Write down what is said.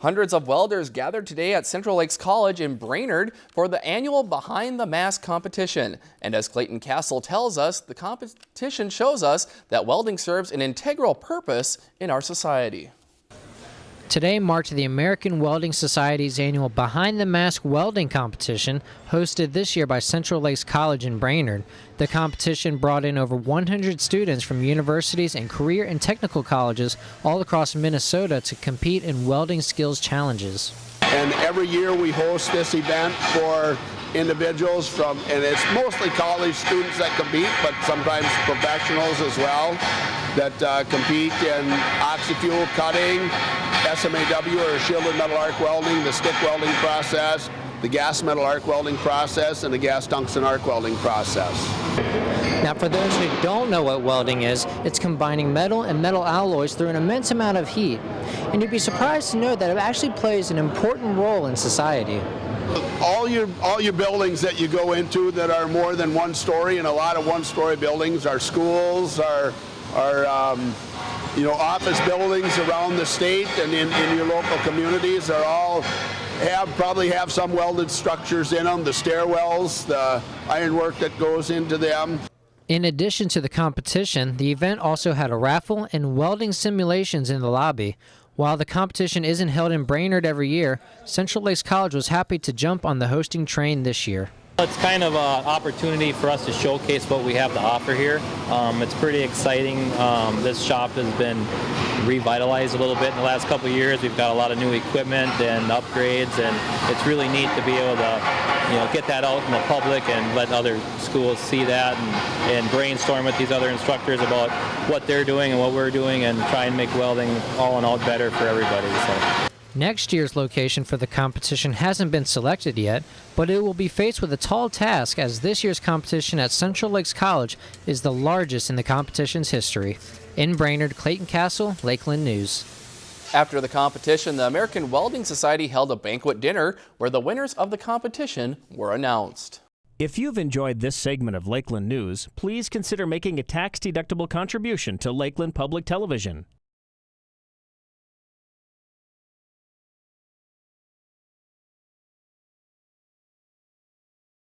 Hundreds of welders gathered today at Central Lakes College in Brainerd for the annual Behind the Mask competition. And as Clayton Castle tells us, the competition shows us that welding serves an integral purpose in our society. Today marked the American Welding Society's annual Behind the Mask Welding Competition, hosted this year by Central Lakes College in Brainerd. The competition brought in over 100 students from universities and career and technical colleges all across Minnesota to compete in welding skills challenges. And every year we host this event for individuals from, and it's mostly college students that compete, but sometimes professionals as well that uh, compete in oxy-fuel cutting, SMAW or shielded metal arc welding, the stick welding process, the gas metal arc welding process, and the gas tungsten arc welding process. Now, for those who don't know what welding is, it's combining metal and metal alloys through an immense amount of heat. And you'd be surprised to know that it actually plays an important role in society. All your all your buildings that you go into that are more than one story, and a lot of one-story buildings are schools, are are um, you know office buildings around the state and in, in your local communities are all have probably have some welded structures in them, the stairwells, the ironwork that goes into them. In addition to the competition, the event also had a raffle and welding simulations in the lobby. While the competition isn't held in Brainerd every year, Central Lakes College was happy to jump on the hosting train this year. It's kind of an opportunity for us to showcase what we have to offer here. Um, it's pretty exciting. Um, this shop has been revitalized a little bit in the last couple years. We've got a lot of new equipment and upgrades, and it's really neat to be able to, you know, get that out in the public and let other schools see that and, and brainstorm with these other instructors about what they're doing and what we're doing, and try and make welding all in all better for everybody. So. Next year's location for the competition hasn't been selected yet, but it will be faced with a tall task as this year's competition at Central Lakes College is the largest in the competition's history. In Brainerd, Clayton Castle, Lakeland News. After the competition, the American Welding Society held a banquet dinner where the winners of the competition were announced. If you've enjoyed this segment of Lakeland News, please consider making a tax-deductible contribution to Lakeland Public Television.